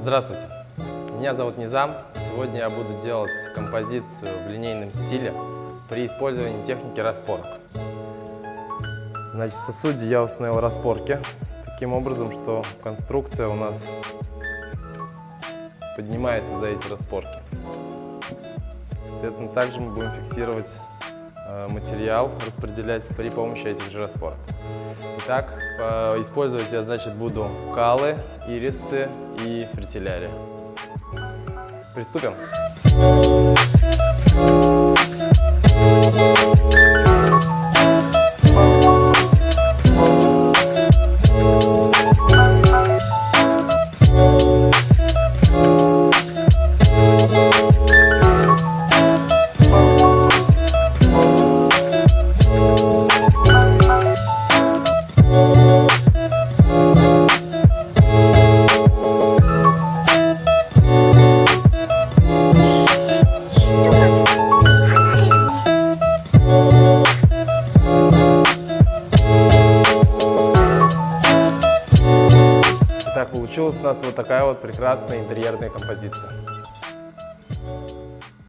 Здравствуйте, меня зовут Низам. Сегодня я буду делать композицию в линейном стиле при использовании техники распорок. Значит, в сосуде я установил распорки таким образом, что конструкция у нас поднимается за эти распорки. Соответственно, также мы будем фиксировать материал, распределять при помощи этих же распорок. Итак, э, использовать я, значит, буду калы, ирисы и фритилярия. Приступим. Итак, получилась у нас вот такая вот прекрасная интерьерная композиция.